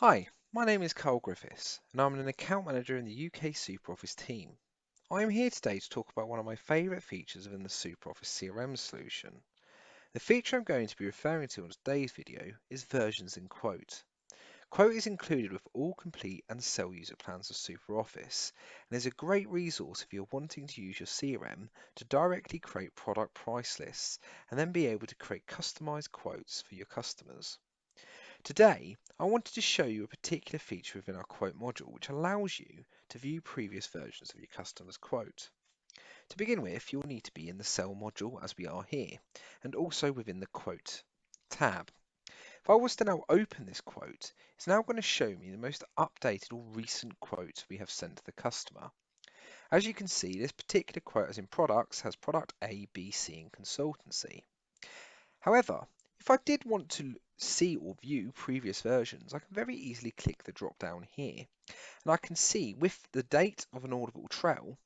Hi, my name is Carl Griffiths and I'm an account manager in the UK SuperOffice team. I am here today to talk about one of my favourite features within the SuperOffice CRM solution. The feature I'm going to be referring to in today's video is versions in Quote. Quote is included with all complete and sell user plans of SuperOffice and is a great resource if you're wanting to use your CRM to directly create product price lists and then be able to create customized quotes for your customers. Today, I wanted to show you a particular feature within our quote module which allows you to view previous versions of your customer's quote. To begin with, you'll need to be in the Sell module as we are here, and also within the Quote tab. If I was to now open this quote, it's now going to show me the most updated or recent quote we have sent to the customer. As you can see, this particular quote as in products has product A, B, C and consultancy. However, if I did want to see or view previous versions, I can very easily click the drop down here and I can see with the date of an audible trail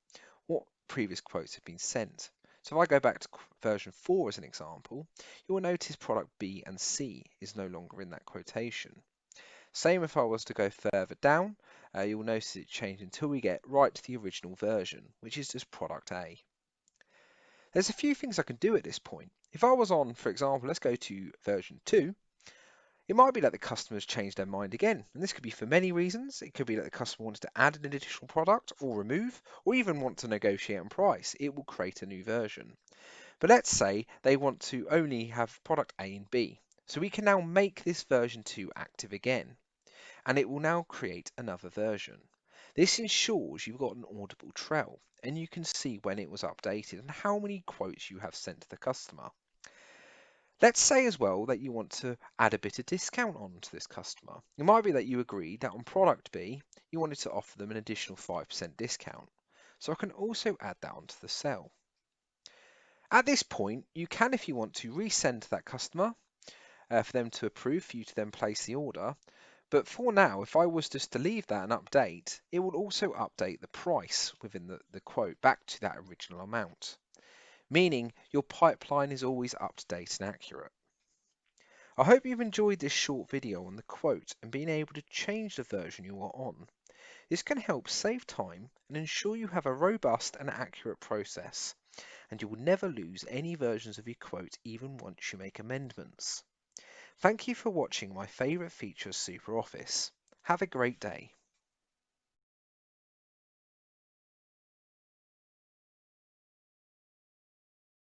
what previous quotes have been sent. So if I go back to version 4 as an example, you will notice product B and C is no longer in that quotation. Same if I was to go further down, uh, you'll notice it changed until we get right to the original version, which is just product A. There's a few things I can do at this point. If I was on, for example, let's go to version 2, it might be that the customer's changed their mind again, and this could be for many reasons. It could be that the customer wants to add an additional product or remove, or even want to negotiate on price. It will create a new version. But let's say they want to only have product A and B. So we can now make this version 2 active again, and it will now create another version. This ensures you've got an audible trail, and you can see when it was updated and how many quotes you have sent to the customer. Let's say as well that you want to add a bit of discount on to this customer. It might be that you agreed that on product B, you wanted to offer them an additional 5% discount. So I can also add that onto the cell. At this point, you can, if you want to, resend that customer uh, for them to approve, for you to then place the order. But for now, if I was just to leave that and update, it will also update the price within the, the quote back to that original amount meaning your pipeline is always up to date and accurate. I hope you've enjoyed this short video on the quote and being able to change the version you are on. This can help save time and ensure you have a robust and accurate process, and you will never lose any versions of your quote even once you make amendments. Thank you for watching my favourite feature of SuperOffice. Have a great day.